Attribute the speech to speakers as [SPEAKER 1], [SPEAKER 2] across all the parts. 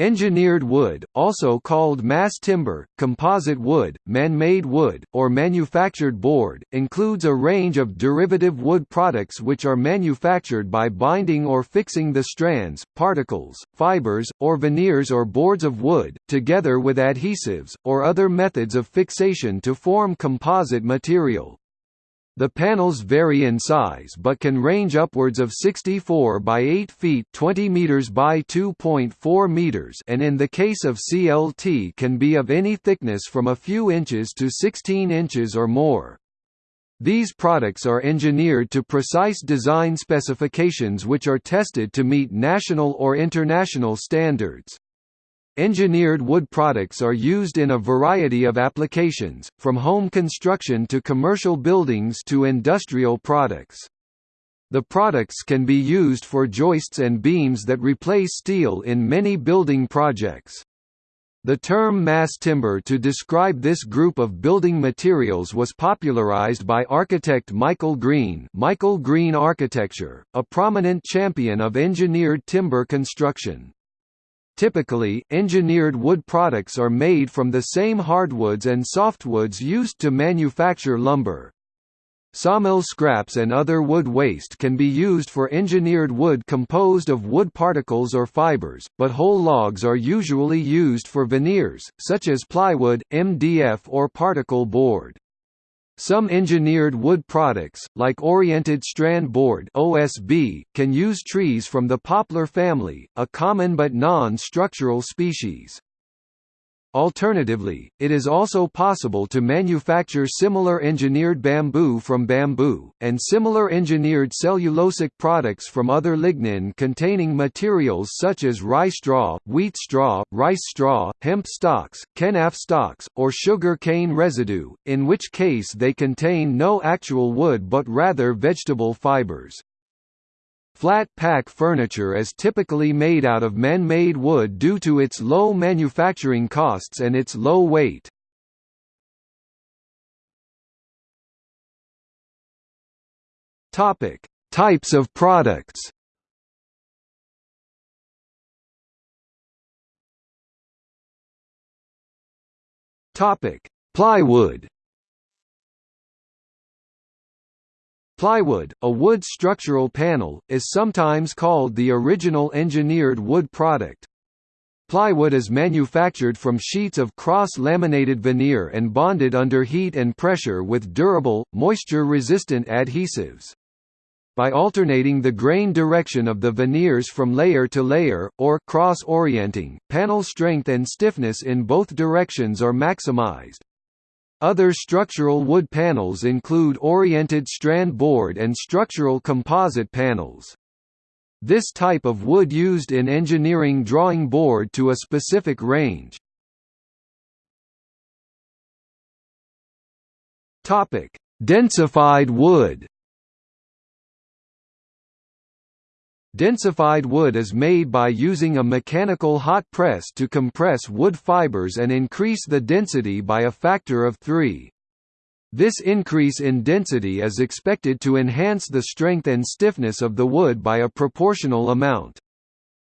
[SPEAKER 1] Engineered wood, also called mass timber, composite wood, man-made wood, or manufactured board, includes a range of derivative wood products which are manufactured by binding or fixing the strands, particles, fibers, or veneers or boards of wood, together with adhesives, or other methods of fixation to form composite material. The panels vary in size but can range upwards of 64 by 8 feet 20 meters by 2.4 meters and in the case of CLT can be of any thickness from a few inches to 16 inches or more. These products are engineered to precise design specifications which are tested to meet national or international standards. Engineered wood products are used in a variety of applications, from home construction to commercial buildings to industrial products. The products can be used for joists and beams that replace steel in many building projects. The term mass timber to describe this group of building materials was popularized by architect Michael Green Michael Green Architecture, a prominent champion of engineered timber construction. Typically, engineered wood products are made from the same hardwoods and softwoods used to manufacture lumber. Sawmill scraps and other wood waste can be used for engineered wood composed of wood particles or fibers, but whole logs are usually used for veneers, such as plywood, MDF or particle board. Some engineered wood products, like oriented strand board (OSB), can use trees from the poplar family, a common but non-structural species. Alternatively, it is also possible to manufacture similar engineered bamboo from bamboo, and similar engineered cellulosic products from other lignin-containing materials such as rye straw, wheat straw, rice straw, hemp stalks, kenaf stalks, or sugar cane residue, in which case they contain no actual wood but rather vegetable fibers. Flat pack furniture is typically made out of man-made wood due to its low manufacturing costs and its low weight. Topic: Types of products. Topic: Plywood. Plywood, a wood structural panel, is sometimes called the original engineered wood product. Plywood is manufactured from sheets of cross-laminated veneer and bonded under heat and pressure with durable, moisture-resistant adhesives. By alternating the grain direction of the veneers from layer to layer, or cross-orienting, panel strength and stiffness in both directions are maximized. Other structural wood panels include oriented strand board and structural composite panels. This type of wood used in engineering drawing board to a specific range. Densified wood. Densified wood is made by using a mechanical hot press to compress wood fibers and increase the density by a factor of 3. This increase in density is expected to enhance the strength and stiffness of the wood by a proportional amount.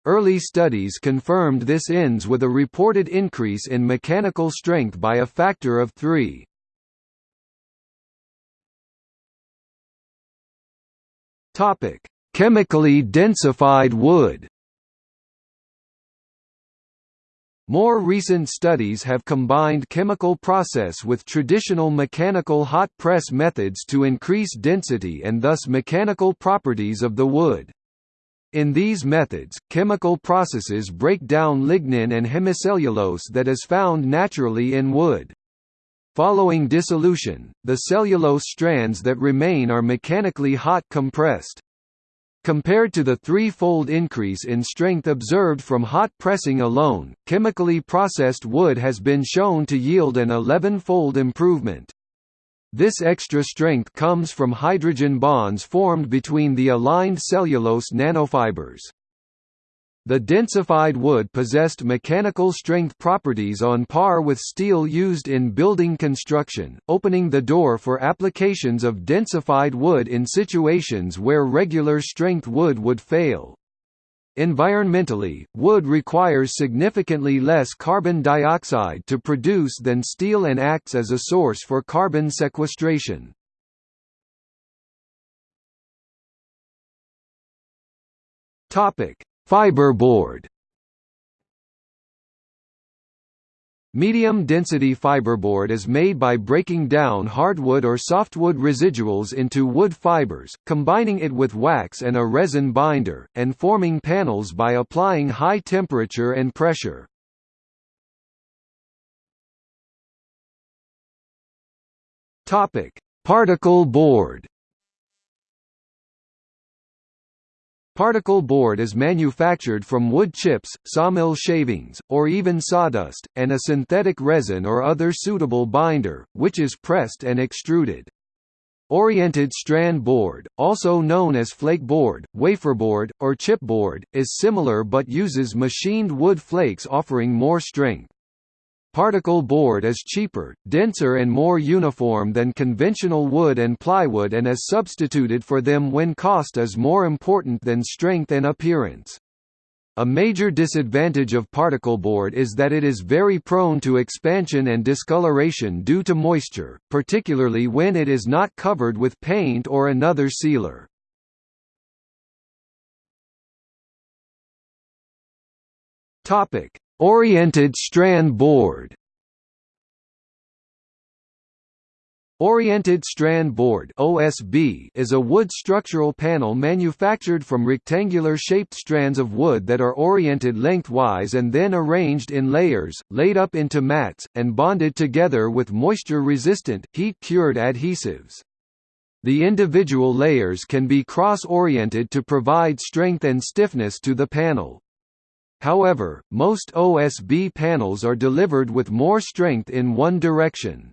[SPEAKER 1] Early studies confirmed this ends with a reported increase in mechanical strength by a factor of 3. Topic: Chemically densified wood More recent studies have combined chemical process with traditional mechanical hot press methods to increase density and thus mechanical properties of the wood. In these methods, chemical processes break down lignin and hemicellulose that is found naturally in wood. Following dissolution, the cellulose strands that remain are mechanically hot compressed. Compared to the three-fold increase in strength observed from hot pressing alone, chemically processed wood has been shown to yield an 11-fold improvement. This extra strength comes from hydrogen bonds formed between the aligned cellulose nanofibers. The densified wood possessed mechanical strength properties on par with steel used in building construction, opening the door for applications of densified wood in situations where regular strength wood would fail. Environmentally, wood requires significantly less carbon dioxide to produce than steel and acts as a source for carbon sequestration. Fiberboard Medium-density fiberboard is made by breaking down hardwood or softwood residuals into wood fibers, combining it with wax and a resin binder, and forming panels by applying high temperature and pressure. Particle board Particle board is manufactured from wood chips, sawmill shavings, or even sawdust, and a synthetic resin or other suitable binder, which is pressed and extruded. Oriented strand board, also known as flake board, wafer board, or chipboard, is similar but uses machined wood flakes offering more strength. Particle board is cheaper, denser and more uniform than conventional wood and plywood and is substituted for them when cost is more important than strength and appearance. A major disadvantage of particle board is that it is very prone to expansion and discoloration due to moisture, particularly when it is not covered with paint or another sealer. Topic: Oriented strand board Oriented Strand Board (OSB) is a wood structural panel manufactured from rectangular-shaped strands of wood that are oriented lengthwise and then arranged in layers, laid up into mats, and bonded together with moisture-resistant, heat-cured adhesives. The individual layers can be cross-oriented to provide strength and stiffness to the panel. However, most OSB panels are delivered with more strength in one direction.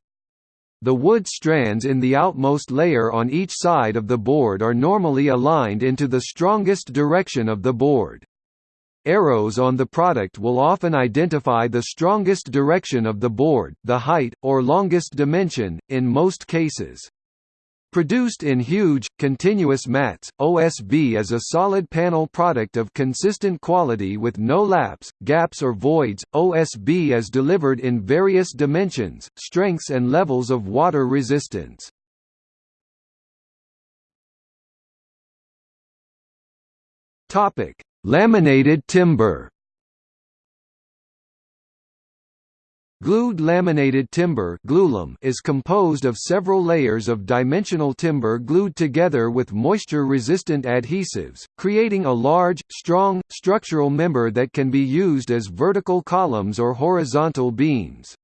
[SPEAKER 1] The wood strands in the outmost layer on each side of the board are normally aligned into the strongest direction of the board. Arrows on the product will often identify the strongest direction of the board, the height, or longest dimension, in most cases. Produced in huge, continuous mats, OSB is a solid panel product of consistent quality with no laps, gaps or voids. OSB is delivered in various dimensions, strengths and levels of water resistance. Laminated timber. Glued laminated timber is composed of several layers of dimensional timber glued together with moisture-resistant adhesives, creating a large, strong, structural member that can be used as vertical columns or horizontal beams.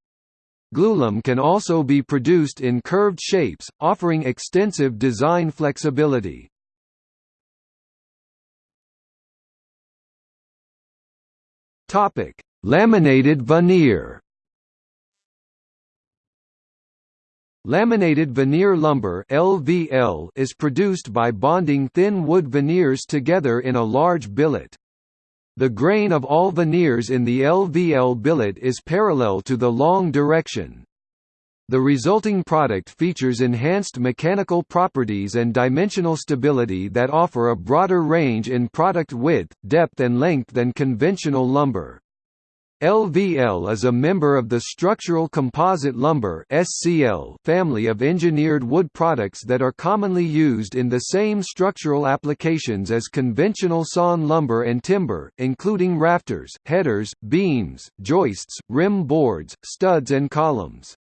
[SPEAKER 1] Glulam can also be produced in curved shapes, offering extensive design flexibility. Laminated veneer Laminated veneer lumber (LVL) is produced by bonding thin wood veneers together in a large billet. The grain of all veneers in the LVL billet is parallel to the long direction. The resulting product features enhanced mechanical properties and dimensional stability that offer a broader range in product width, depth and length than conventional lumber. LVL is a member of the structural composite lumber (SCL) family of engineered wood products that are commonly used in the same structural applications as conventional sawn lumber and timber, including rafters, headers, beams, joists, rim boards, studs and columns.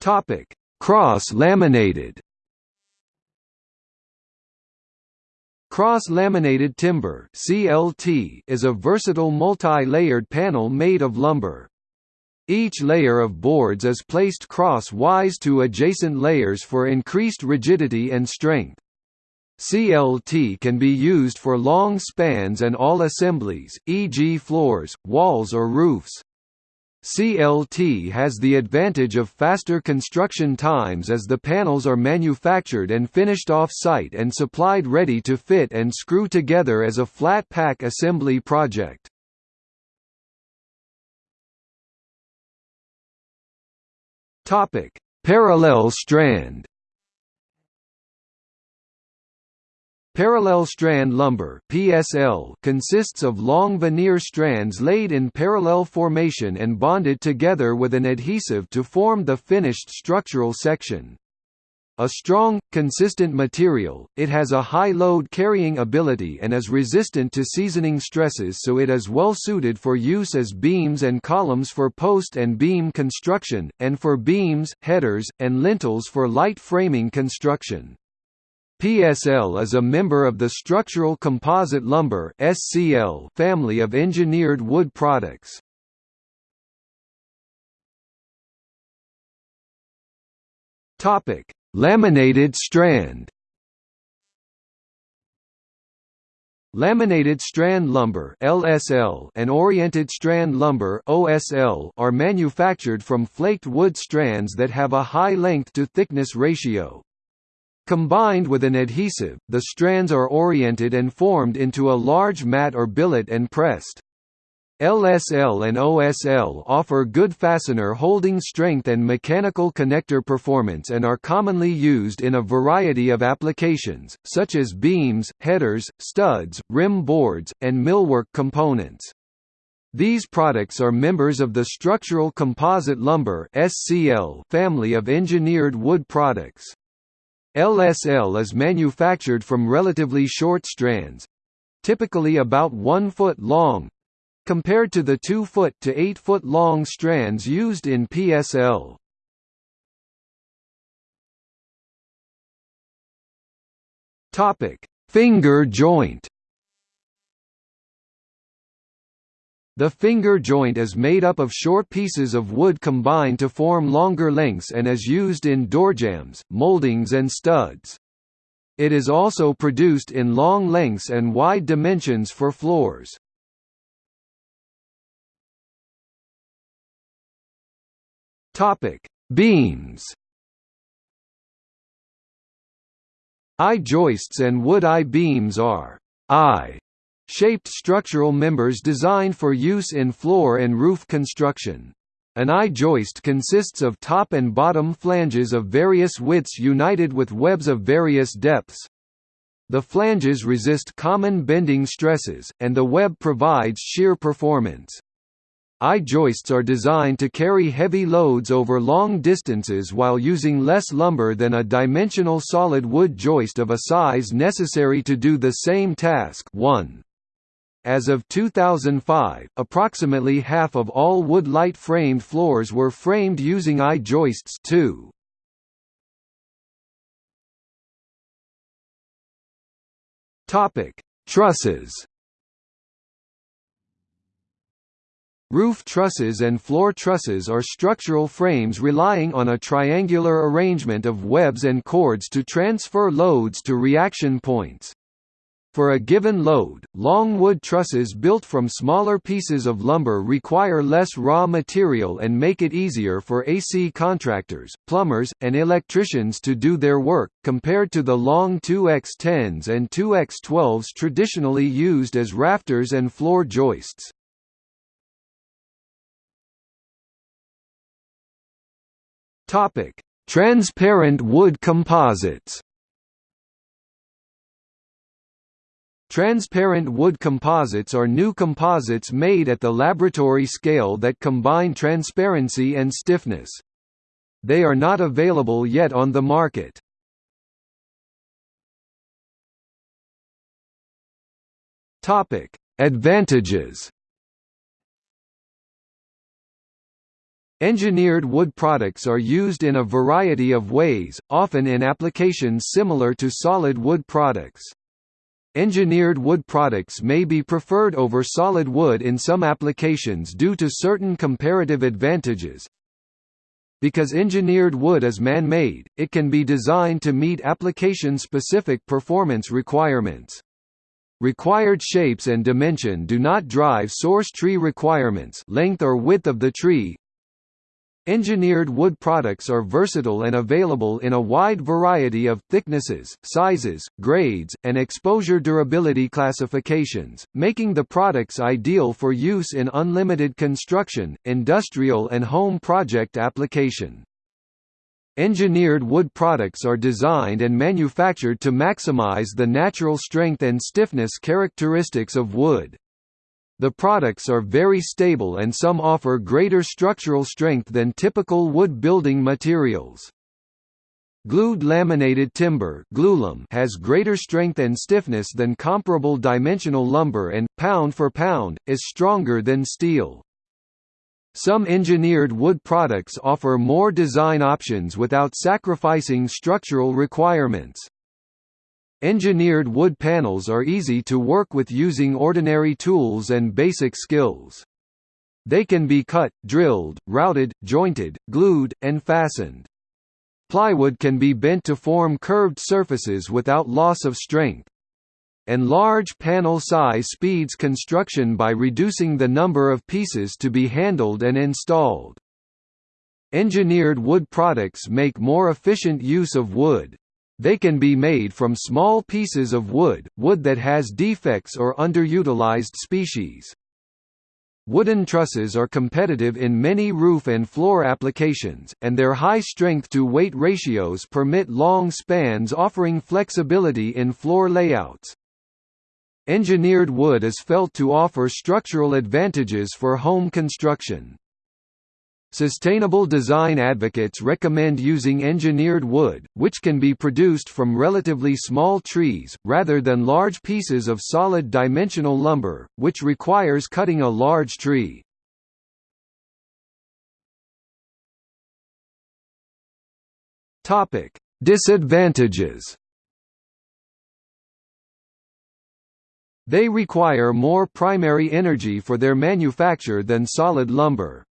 [SPEAKER 1] Topic: Cross-laminated Cross-laminated timber (CLT) is a versatile multi-layered panel made of lumber. Each layer of boards is placed cross-wise to adjacent layers for increased rigidity and strength. CLT can be used for long spans and all assemblies, e.g. floors, walls or roofs. CLT has the advantage of faster construction times as the panels are manufactured and finished off-site and supplied ready to fit and screw together as a flat pack assembly project. Parallel strand Parallel strand lumber (PSL) consists of long veneer strands laid in parallel formation and bonded together with an adhesive to form the finished structural section. A strong, consistent material, it has a high load carrying ability and is resistant to seasoning stresses so it is well suited for use as beams and columns for post and beam construction, and for beams, headers, and lintels for light framing construction. PSL is a member of the structural composite lumber (SCL) family of engineered wood products. Topic: Laminated strand. Laminated strand lumber (LSL) and oriented strand lumber (OSL) are manufactured from flaked wood strands that have a high length to thickness ratio. Combined with an adhesive, the strands are oriented and formed into a large mat or billet and pressed. LSL and OSL offer good fastener holding strength and mechanical connector performance and are commonly used in a variety of applications, such as beams, headers, studs, rim boards, and millwork components. These products are members of the structural composite lumber family of engineered wood products. LSL is manufactured from relatively short strands—typically about 1 foot long, compared to the 2 foot to 8 foot long strands used in PSL. Finger joint. The finger joint is made up of short pieces of wood combined to form longer lengths and is used in doorjambs, moldings and studs. It is also produced in long lengths and wide dimensions for floors. Beams. I-joists and wood I-beams are I shaped structural members designed for use in floor and roof construction. An I-joist consists of top and bottom flanges of various widths united with webs of various depths. The flanges resist common bending stresses, and the web provides shear performance. I-joists are designed to carry heavy loads over long distances while using less lumber than a dimensional solid wood joist of a size necessary to do the same task 1. As of 2005, approximately half of all wood light framed floors were framed using I-joists too. Topic: Trusses. Roof trusses and floor trusses are structural frames relying on a triangular arrangement of webs and chords to transfer loads to reaction points. For a given load, long wood trusses built from smaller pieces of lumber require less raw material and make it easier for AC contractors, plumbers, and electricians to do their work, compared to the long 2x10s and 2x12s traditionally used as rafters and floor joists. Transparent wood composites Transparent wood composites are new composites made at the laboratory scale that combine transparency and stiffness. They are not available yet on the market. Advantages Engineered wood products are used in a variety of ways, often in applications similar to solid wood products. Engineered wood products may be preferred over solid wood in some applications due to certain comparative advantages. Because engineered wood is man-made, it can be designed to meet application-specific performance requirements. Required shapes and dimension do not drive source tree requirements length or width of the tree, Engineered wood products are versatile and available in a wide variety of thicknesses, sizes, grades, and exposure durability classifications, making the products ideal for use in unlimited construction, industrial and home project application. Engineered wood products are designed and manufactured to maximize the natural strength and stiffness characteristics of wood. The products are very stable and some offer greater structural strength than typical wood building materials. Glued laminated timber has greater strength and stiffness than comparable dimensional lumber and, pound for pound, is stronger than steel. Some engineered wood products offer more design options without sacrificing structural requirements. Engineered wood panels are easy to work with using ordinary tools and basic skills. They can be cut, drilled, routed, jointed, glued, and fastened. Plywood can be bent to form curved surfaces without loss of strength. And large panel size speeds construction by reducing the number of pieces to be handled and installed. Engineered wood products make more efficient use of wood. They can be made from small pieces of wood, wood that has defects or underutilized species. Wooden trusses are competitive in many roof and floor applications, and their high strength-to-weight ratios permit long spans offering flexibility in floor layouts. Engineered wood is felt to offer structural advantages for home construction. Sustainable design advocates recommend using engineered wood, which can be produced from relatively small trees, rather than large pieces of solid dimensional lumber, which requires cutting a large tree. Disadvantages They require more primary energy for their manufacture than solid lumber.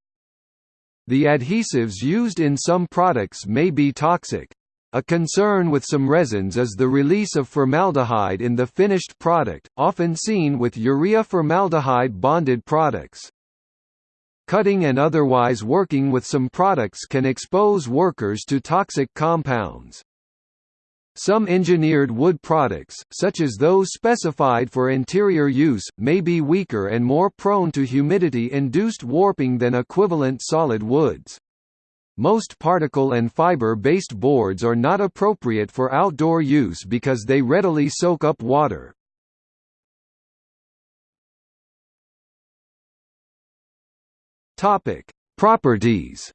[SPEAKER 1] The adhesives used in some products may be toxic. A concern with some resins is the release of formaldehyde in the finished product, often seen with urea formaldehyde bonded products. Cutting and otherwise working with some products can expose workers to toxic compounds. Some engineered wood products, such as those specified for interior use, may be weaker and more prone to humidity-induced warping than equivalent solid woods. Most particle and fiber-based boards are not appropriate for outdoor use because they readily soak up water. Properties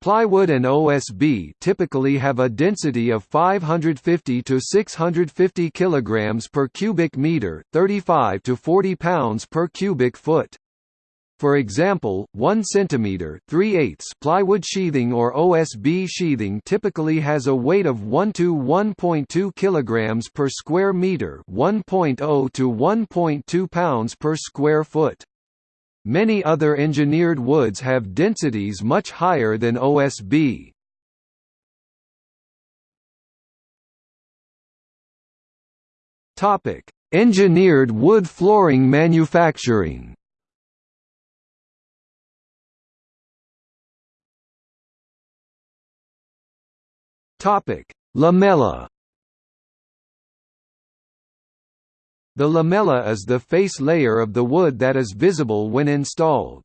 [SPEAKER 1] Plywood and OSB typically have a density of 550 to 650 kilograms per cubic meter, 35 to 40 pounds per cubic foot. For example, 1 cm 3 plywood sheathing or OSB sheathing typically has a weight of 1 to 1.2 kg per square meter 1.0 to 1.2 pounds per square foot. Many other engineered woods have densities much higher than OSB. Topic: Engineered wood flooring manufacturing. Topic: Lamella The lamella is the face layer of the wood that is visible when installed.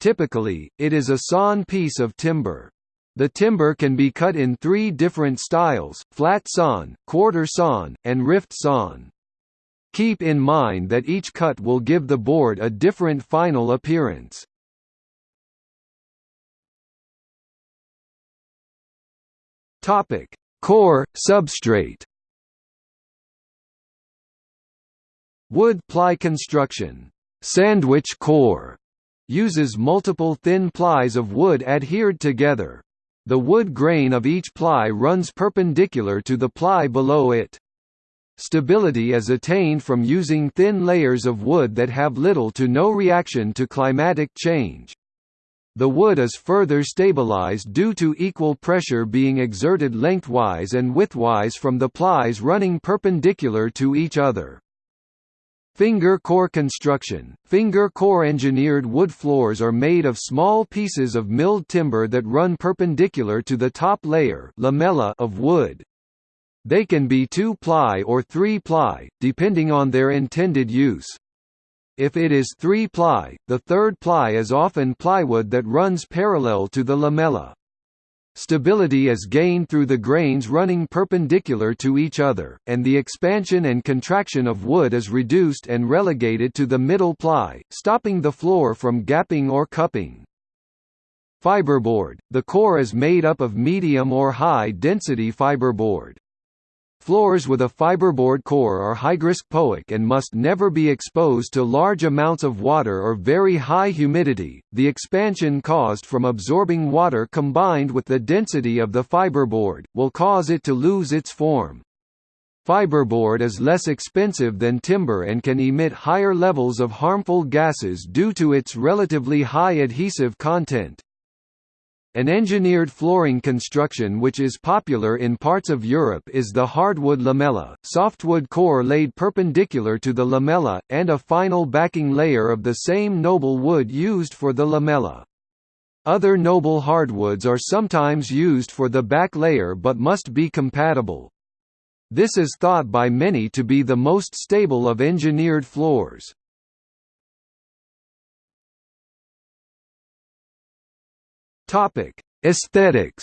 [SPEAKER 1] Typically, it is a sawn piece of timber. The timber can be cut in three different styles, flat sawn, quarter sawn, and rift sawn. Keep in mind that each cut will give the board a different final appearance. Core, substrate Wood ply construction sandwich core uses multiple thin plies of wood adhered together. The wood grain of each ply runs perpendicular to the ply below it. Stability is attained from using thin layers of wood that have little to no reaction to climatic change. The wood is further stabilized due to equal pressure being exerted lengthwise and widthwise from the plies running perpendicular to each other. Finger core construction – Finger core engineered wood floors are made of small pieces of milled timber that run perpendicular to the top layer lamella of wood. They can be 2-ply or 3-ply, depending on their intended use. If it is three-ply, the third ply is often plywood that runs parallel to the lamella. Stability is gained through the grains running perpendicular to each other, and the expansion and contraction of wood is reduced and relegated to the middle ply, stopping the floor from gapping or cupping. Fiberboard – The core is made up of medium or high-density fiberboard. Floors with a fiberboard core are hygroscopic and must never be exposed to large amounts of water or very high humidity. The expansion caused from absorbing water combined with the density of the fiberboard will cause it to lose its form. Fiberboard is less expensive than timber and can emit higher levels of harmful gases due to its relatively high adhesive content. An engineered flooring construction which is popular in parts of Europe is the hardwood lamella, softwood core laid perpendicular to the lamella, and a final backing layer of the same noble wood used for the lamella. Other noble hardwoods are sometimes used for the back layer but must be compatible. This is thought by many to be the most stable of engineered floors. Topic: Aesthetics.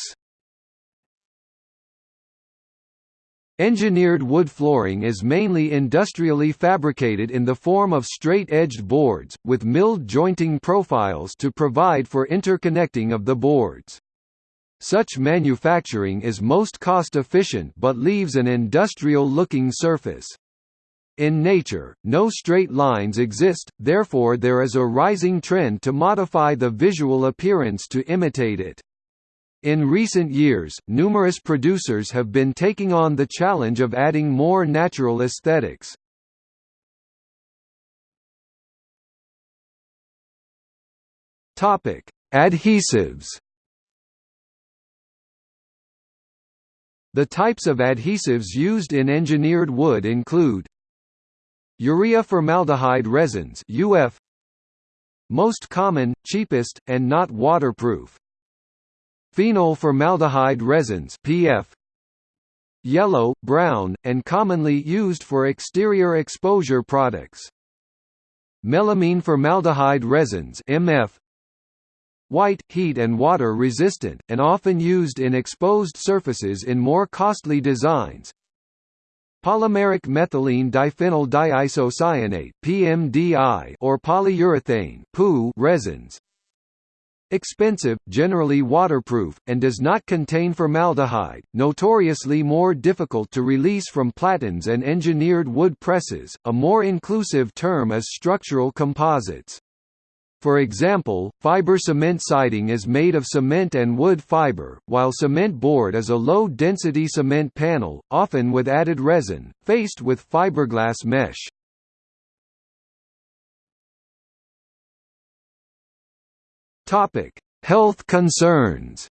[SPEAKER 1] Engineered wood flooring is mainly industrially fabricated in the form of straight-edged boards, with milled jointing profiles to provide for interconnecting of the boards. Such manufacturing is most cost-efficient but leaves an industrial-looking surface. In nature, no straight lines exist, therefore there is a rising trend to modify the visual appearance to imitate it. In recent years, numerous producers have been taking on the challenge of adding more natural aesthetics. Adhesives The types of adhesives used in engineered wood include Urea formaldehyde resins UF Most common, cheapest, and not waterproof. Phenol formaldehyde resins PF Yellow, brown, and commonly used for exterior exposure products. Melamine formaldehyde resins MF White, heat and water resistant, and often used in exposed surfaces in more costly designs polymeric methylene diphenyl diisocyanate (PMDI) or polyurethane (PU) resins. Expensive, generally waterproof, and does not contain formaldehyde, notoriously more difficult to release from platens and engineered wood presses. A more inclusive term is structural composites. For example, fiber cement siding is made of cement and wood fiber, while cement board is a low-density cement panel, often with added resin, faced with fiberglass mesh. Health concerns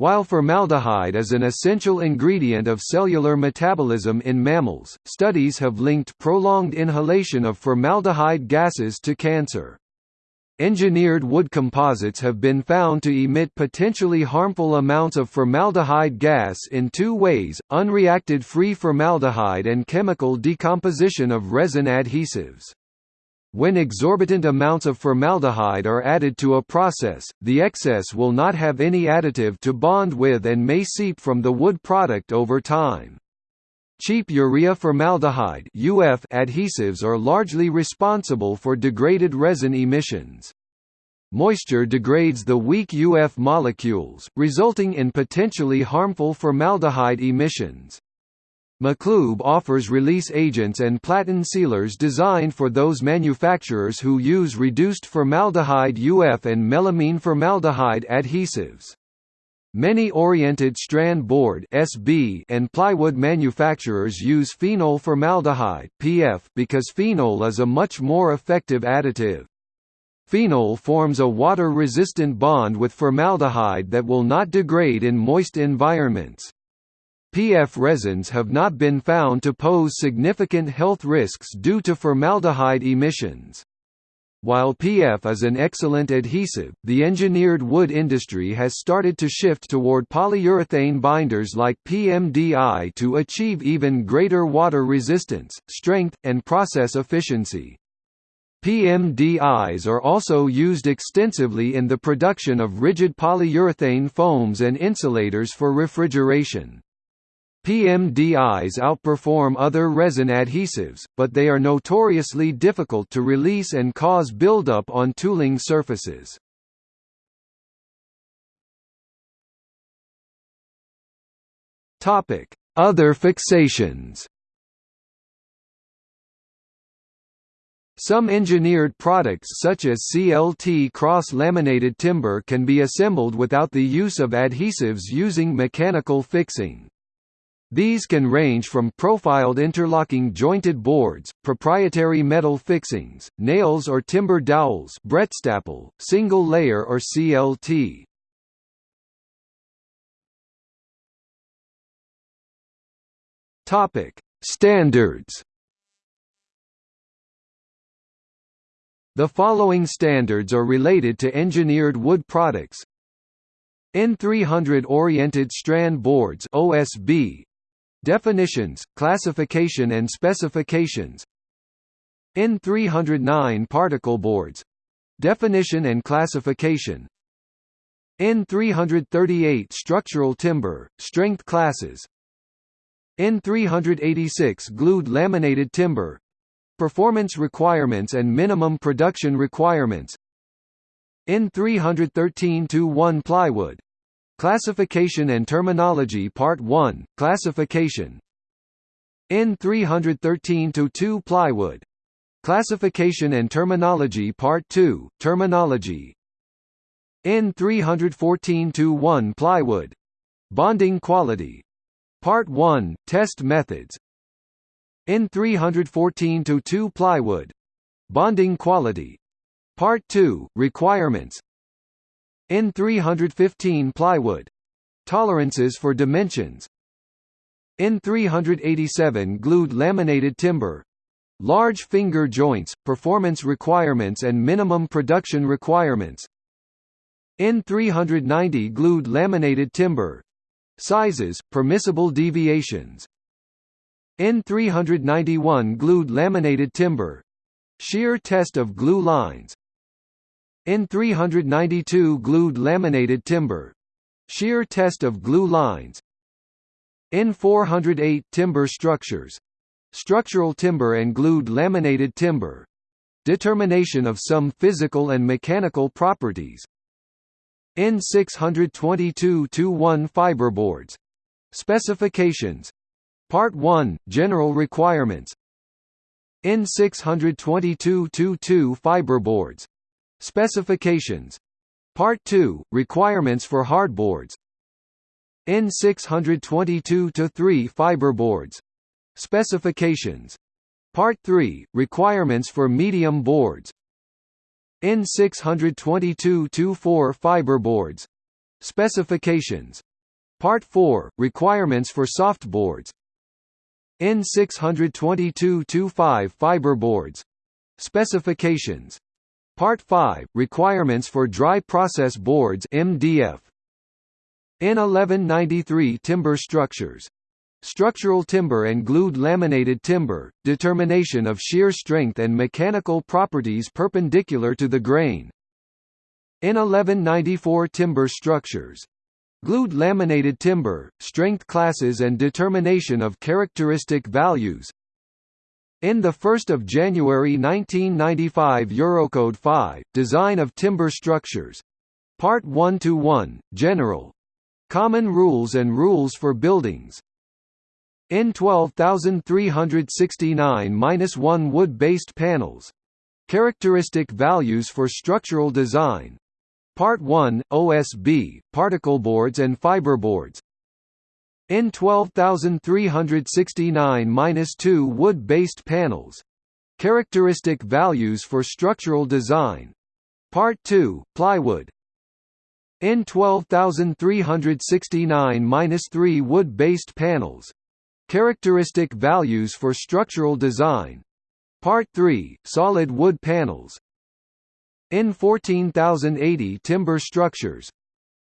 [SPEAKER 1] While formaldehyde is an essential ingredient of cellular metabolism in mammals, studies have linked prolonged inhalation of formaldehyde gases to cancer. Engineered wood composites have been found to emit potentially harmful amounts of formaldehyde gas in two ways, unreacted free formaldehyde and chemical decomposition of resin adhesives. When exorbitant amounts of formaldehyde are added to a process, the excess will not have any additive to bond with and may seep from the wood product over time. Cheap urea formaldehyde (UF) adhesives are largely responsible for degraded resin emissions. Moisture degrades the weak UF molecules, resulting in potentially harmful formaldehyde emissions. Maclube offers release agents and platen sealers designed for those manufacturers who use reduced formaldehyde UF and melamine formaldehyde adhesives. Many oriented strand board (SB) and plywood manufacturers use phenol formaldehyde (PF) because phenol is a much more effective additive. Phenol forms a water-resistant bond with formaldehyde that will not degrade in moist environments. PF resins have not been found to pose significant health risks due to formaldehyde emissions. While PF is an excellent adhesive, the engineered wood industry has started to shift toward polyurethane binders like PMDI to achieve even greater water resistance, strength, and process efficiency. PMDIs are also used extensively in the production of rigid polyurethane foams and insulators for refrigeration. PMDIs outperform other resin adhesives, but they are notoriously difficult to release and cause buildup on tooling surfaces. Other fixations Some engineered products such as CLT cross-laminated timber can be assembled without the use of adhesives using mechanical fixing. These can range from profiled interlocking jointed boards, proprietary metal fixings, nails or timber dowels Brettstapel, single layer or CLT. Standards. The following standards are related to engineered wood products. N300 oriented strand boards OSB Definitions, classification and specifications. N309 particle boards. Definition and classification. N338 structural timber, strength classes. N386 glued laminated timber. Performance requirements and minimum production requirements. N313-1 plywood Classification and Terminology Part 1, Classification. N313-2 Plywood. Classification and Terminology Part 2, Terminology. N314-1 Plywood. Bonding Quality. Part 1, Test Methods. N314-2 Plywood. Bonding Quality. Part 2, Requirements N315 plywood. Tolerances for dimensions. N387 glued laminated timber. Large finger joints performance requirements and minimum production requirements. N390 glued laminated timber. Sizes permissible deviations. N391 glued laminated timber. Shear test of glue lines N392 glued laminated timber. Shear test of glue lines. N408 timber structures. Structural timber and glued laminated timber. Determination of some physical and mechanical properties. N622-1 fiberboards. Specifications. Part 1 General requirements. N622-2 fiberboards Specifications. Part 2 Requirements for hardboards N622-3 fiberboards Specifications. Part 3 Requirements for medium boards. N622-4 fiberboards Specifications. Part 4 Requirements for soft boards. N622-5 fiberboards Specifications Part 5 Requirements for Dry Process Boards MDF N1193 Timber Structures Structural timber and glued laminated timber, determination of shear strength and mechanical properties perpendicular to the grain. N1194 Timber structures. Glued laminated timber, strength classes and determination of characteristic values. In the 1 January 1995 Eurocode 5, Design of Timber Structures. Part 1–1, General. Common Rules and Rules for Buildings. N 12369–1 Wood-based panels. Characteristic values for structural design. Part 1, OSB, particle boards and fiberboards. N 12369-2 wood-based panels. Characteristic values for structural design. Part 2, plywood. N 12369-3 wood-based panels. Characteristic values for structural design. Part 3, solid wood panels. In 14080 timber structures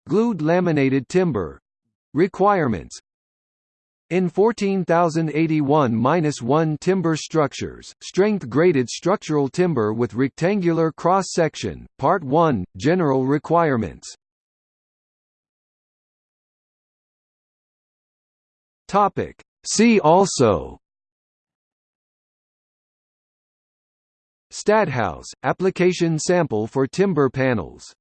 [SPEAKER 1] glued laminated timber requirements in 14081-1 timber structures, strength-graded structural timber with rectangular cross-section, Part 1, general requirements. See also. Stadthaus, application sample for timber panels